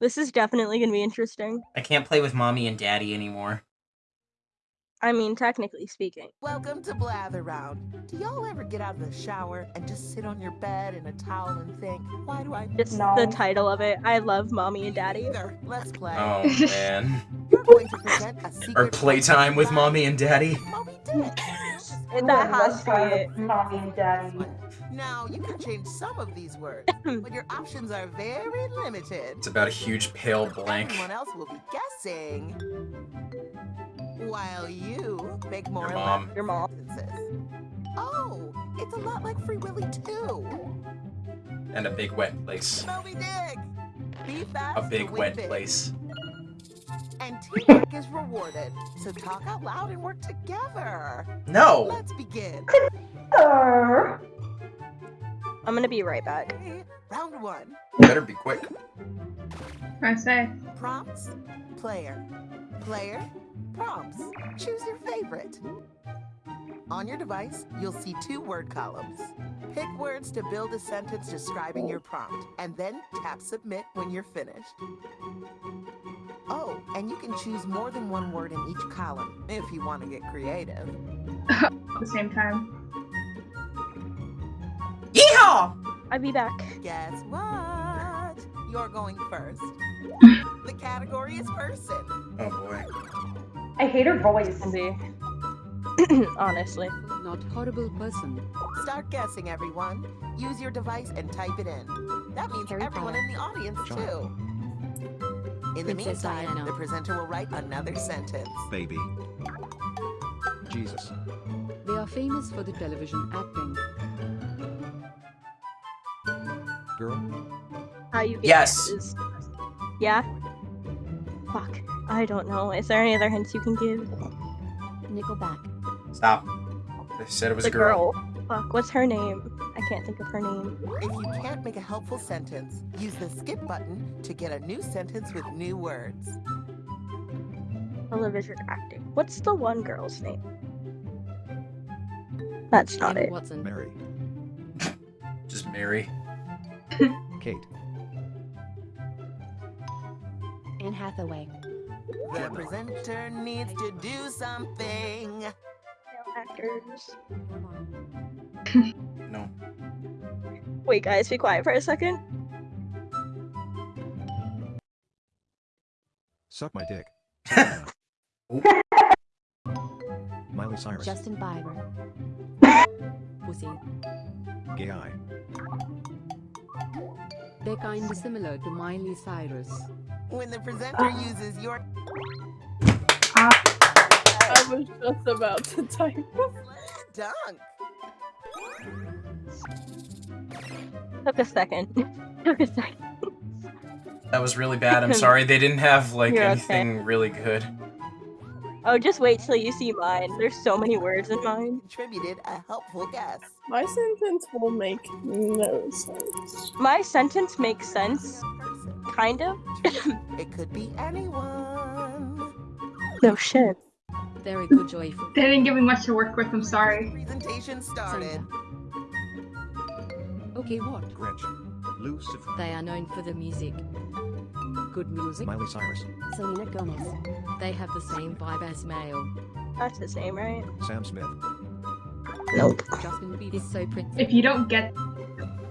This is definitely gonna be interesting. I can't play with mommy and daddy anymore. I mean, technically speaking. Welcome to Blather Round. Do y'all ever get out of the shower and just sit on your bed in a towel and think, why do I Just No. the title of it. I love mommy and daddy. Either. Let's play. Oh man. You're going to present a secret Or playtime with mommy and daddy. Moby Dick. And Ooh, that has to be it. Mommy and daddy. Now, you can change some of these words, but your options are very limited. It's about a huge pale blank. Everyone else will be guessing while you make more Your mom. Your mom. Oh, it's a lot like Free Willy too. And a big wet place. Moby Dick. Be fast. A big wet big. place. And teamwork is rewarded. So talk out loud and work together. No! Let's begin. I'm gonna be right back. Okay, Round one. Better be quick. I say. Prompts. Player. Player. Prompts. Choose your favorite. On your device, you'll see two word columns. Pick words to build a sentence describing your prompt, and then tap submit when you're finished. Oh, and you can choose more than one word in each column if you want to get creative. At the same time. Yeehaw! I'll be back. Guess what? You're going first. the category is person. Oh boy. I hate her voice. I'll. Honestly. Not horrible person. Start guessing, everyone. Use your device and type it in. That means Harry everyone Potter. in the audience, John. too. In the Princess meantime, Diana. the presenter will write another sentence. Baby. Jesus. They are famous for the television acting. Girl. How you get Yes. is- Yeah? Fuck. I don't know. Is there any other hints you can give? Nickelback. Stop. They said it was the a girl. Fuck, what's her name? I can't think of her name. If you can't make a helpful sentence, use the skip button to get a new sentence with new words. Television acting. What's the one girl's name? That's not Emma it. Watson. Mary. Just Mary. Kate. Anne Hathaway. The presenter needs to do something. Male actors. No. Wait, guys, be quiet for a second. Suck my dick. Miley Cyrus. Justin Bieber. Pussy. Gay eye. They're kinda similar to Miley Cyrus. When the presenter uses your I was just about to type. dunk. Took a second. Took a second. That was really bad. I'm sorry. They didn't have like You're okay. anything really good. Oh, just wait till you see mine. There's so many words in mine. Contributed a helpful guess. My sentence will make no sense. My sentence makes sense, kind of. It could be anyone. No shit. Very good joyful. They didn't give me much to work with, I'm sorry. Presentation started. Santa. Okay, what? Gretchen. Lucifer. They are known for the music. Good music. Miley Cyrus. Selena Gomez. They have the same vibe as male. That's the same, right? Sam Smith. Nope. Justin Bieber is so pretty. If you don't get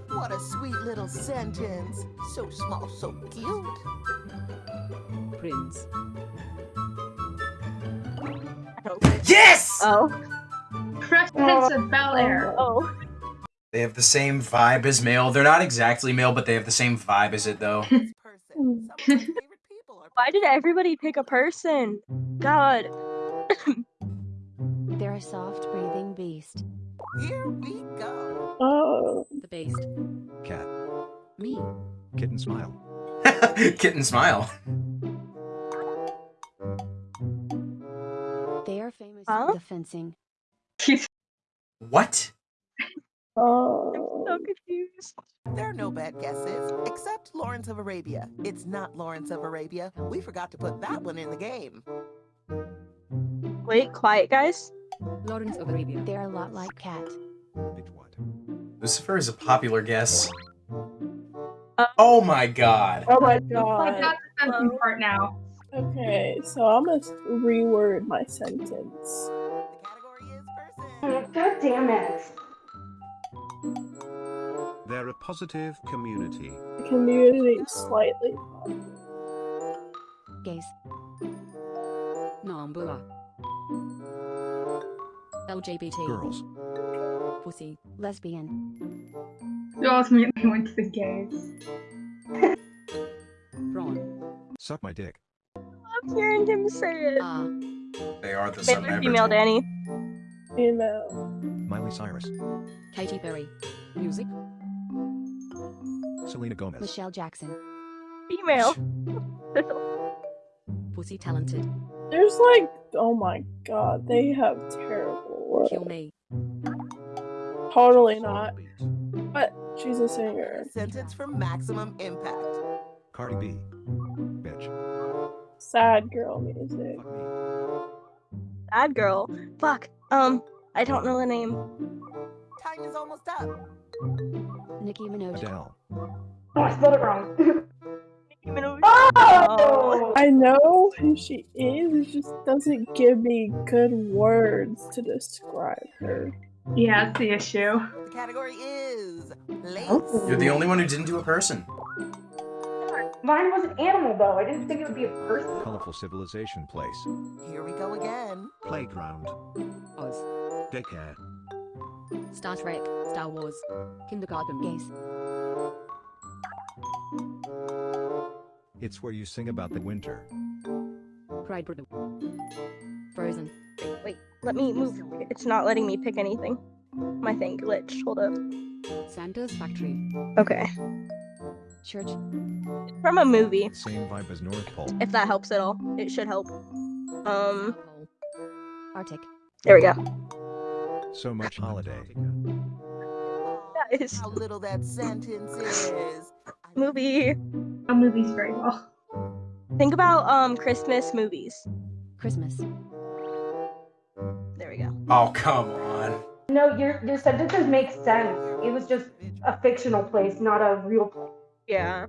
What a sweet little sentence. So small, so cute. Prince. Yes! Oh. Fresh oh. Prince of Bel Air. Oh. They have the same vibe as male. They're not exactly male, but they have the same vibe as it though. Person. Some of my favorite people are Why did everybody pick a person? God. They're a soft breathing beast. Here we go. Oh. The beast. Cat. Me. Kitten smile. Kitten smile. Huh? the fencing. What? Oh. I'm so oh. confused. There are no bad guesses, except Lawrence of Arabia. It's not Lawrence of Arabia. We forgot to put that one in the game. Wait, quiet, guys. Lawrence of Arabia. They're a lot like Cat. Bitch what? Lucifer is a popular guess. Uh, oh my god. Oh my Like god. that's the sentence part now. Okay, so I'm gonna reword my sentence. The category is person. God damn it. They're a positive community. Community slightly. Gays. Nambula. LGBT. Girls. Pussy. Lesbian. You all immediately went to the gays. Ron. Suck my dick. I'm hearing him say it. Ah. They are the Male sub or female, Danny. Female. Miley Cyrus. Katy Perry. Music. Selena Gomez. Michelle Jackson. Female. Pussy talented. There's like, oh my god, they have terrible Kill me. Totally not. Beat. But she's a singer. Sentence from Maximum Impact. Cardi B. Bitch. Sad girl music. Sad girl. Fuck. Um, I don't know the name. Time is almost up. Nicki Minaj. Adele. Oh, I spelled it wrong. Nicki Minaj. oh! I know who she is, it just doesn't give me good words to describe her. Yeah, that's the issue. The category is lace. You're the only one who didn't do a person. Mine was an animal, though. I didn't think it would be a person. Colorful civilization place. Here we go again. Playground. Oz. Daycare. Star Trek. Star Wars. Kindergarten. Gays. It's where you sing about the winter. Pride. Brother. Frozen. Wait, let me move. It's not letting me pick anything. My thing glitched. Hold up. Santa's Factory. Okay. Church. From a movie, Same vibe as North Pole. if that helps at all. It should help. Um, Arctic. there we go. So much holiday. Guys, How little that sentence is. movie. A movie's very well. Think about um Christmas movies. Christmas. There we go. Oh, come on. No, your your sentences make sense. It was just a fictional place, not a real place. Yeah.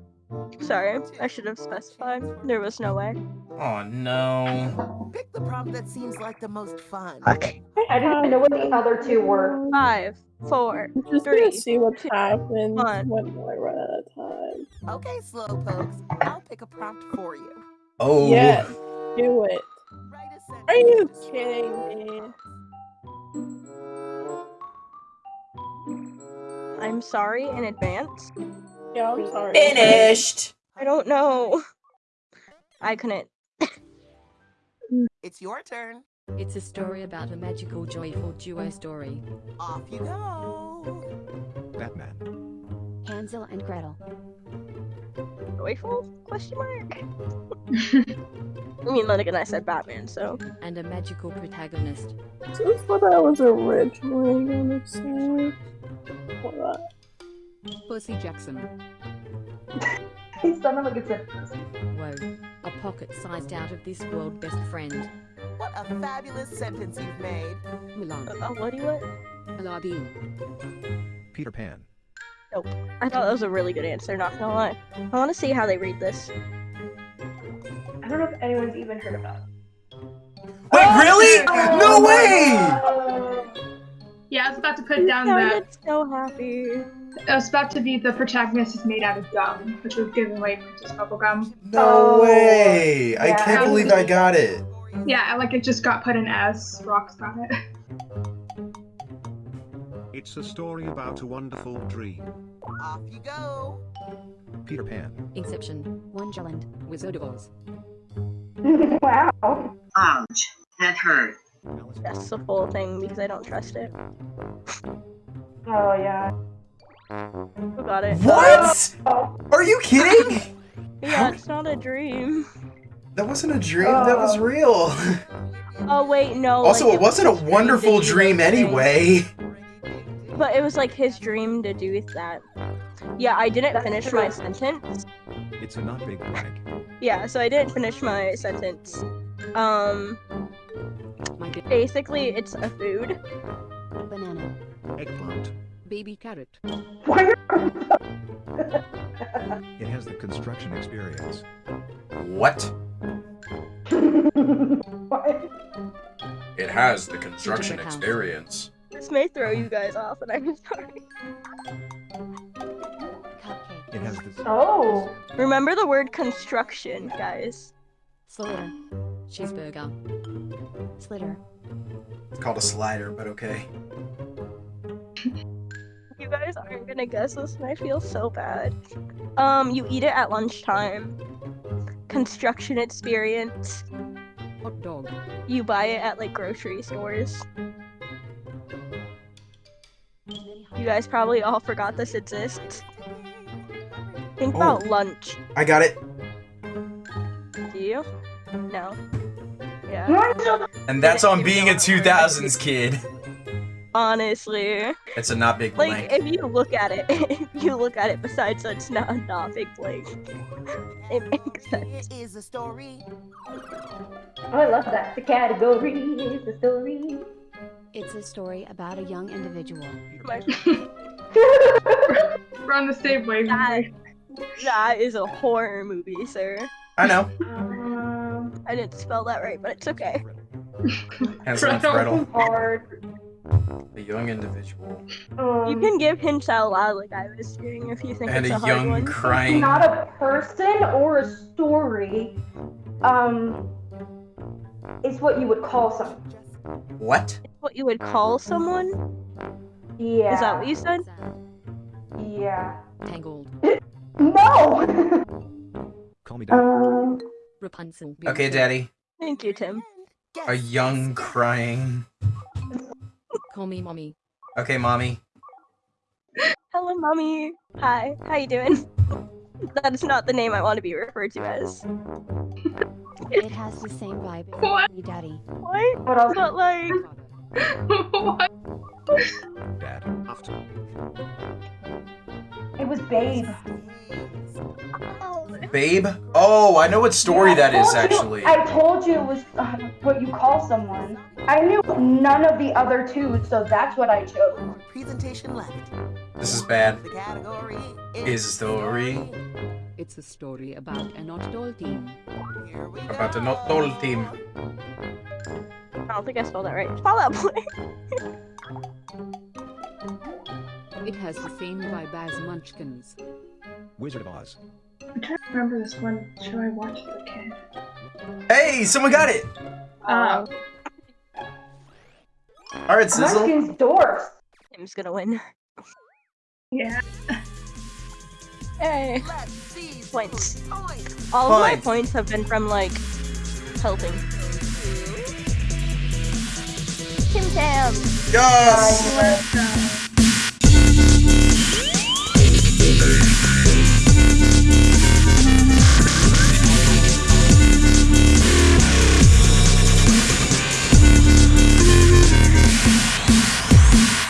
Sorry, I should have specified. There was no way. Oh, no. Pick the prompt that seems like the most fun. Okay. I didn't even know what the other two were. Five, four, I'm just Three, gonna see what two, happens one. when I run out of time. Okay, slow slowpokes. I'll pick a prompt for you. Oh. Yes, do it. Write a sentence Are you kidding me? I'm sorry in advance. Yeah, I'm sorry. Finished. I don't know. I couldn't. It's your turn. It's a story about a magical, joyful duo story. Off you go. Batman. Hansel and Gretel. Joyful? Question mark. I mean, then again, I said Batman, so And a magical protagonist. This is what I was originally gonna say. Hold on. Pussy Jackson. He sounded like a sentence. Whoa. A pocket-sized out of this world best friend. What a fabulous sentence you've made. Mulan. oh, what do you what? Aladdin. Peter Pan. Nope. I thought that was a really good answer. Not gonna lie. I want to see how they read this. I don't know if anyone's even heard about it. Wait, really? No way! Uh, Yeah, I was about to put You down that sounded so happy. It was about to be the protagonist is made out of gum, which was given away Princess Bubblegum. No Oh, way! I can't believe I got it. Yeah, like it just got put in S. Rock's got it. It's a story about a wonderful dream. Off you go. Peter Pan. Inception. Wonderland. Wizard of Oz. wow. Ouch. That hurt. That's the full thing because I don't trust it. Oh yeah. Who got it? What? Oh. Are you kidding? Yeah, it's not a dream. That wasn't a dream. That was Oh. real. Oh wait, no. Also, like, it wasn't a was his dream wonderful dream anyway. But it was like his dream to do that. Yeah, I didn't That's finish true. my sentence. It's a not big brag. Yeah, so I didn't finish my sentence. Um, My basically, it's a food. banana. Eggplant. Baby carrot. Why It has the construction experience. What? Why? It has the construction experience. This may throw you guys off, and I'm sorry. Cupcake. It has the Oh. Remember the word construction, guys. Slitter. Cheeseburger. Slitter. It's called a slider, but okay. You guys aren't gonna guess this, and I feel so bad. Um, you eat it at lunchtime. Construction experience. Hot dog. You buy it at like grocery stores. You guys probably all forgot this exists. Think Oh. about lunch. I got it. Do you? No. Yeah. And that's on being a 2000s kid. Honestly. It's a not big Like, if you look at it, if you look at it, besides that's not a not big blank, it makes sense. Here is a story. Oh, I love that. The category is a story. It's a story about a young individual. We're on the same wavelength. That is a horror movie, sir. I know. um, I didn't spell that right, but it's okay. Hansel and Gretel. Gretel. hard. A young individual. Um, You can give hints out loud, like I was doing, if you think And it's a a, hard young one. crying. not a person or a story. Um, it's what you would call someone. What? What you would call someone? Yeah. Is that what you said? Yeah. Tangled. No. Call me dad. um. Rapunzel. Okay, Daddy. Thank you, Tim. A young crying. Call me mommy. Okay, mommy. Hello, mommy. Hi. How you doing? that is not the name I want to be referred to as. It has the same vibe as What? Mommy Daddy. What? What else? But like, what? Dad. After. It was Babe. Oh. Babe? Oh, I know what story Yeah, that I is, told you- actually. I told you it was what you call someone. I knew none of the other two, so that's what I chose. Presentation left. This is bad. The category Is a story. It's a story about a not doll team. Here we About the go. not doll team. I don't think I spelled that right. Spell that, Boy. It has the same vibe as Munchkins. Wizard of Oz. I'm trying to remember this one Should I watch it a kid. Hey, someone got it! Uh, Alright, Sizzle. Munchkin's dwarfs. Tim's gonna win. yeah. Hey. Let's see Points. points. All of my Points. points have been from like helping. Tim Tam. Yes! Let's go.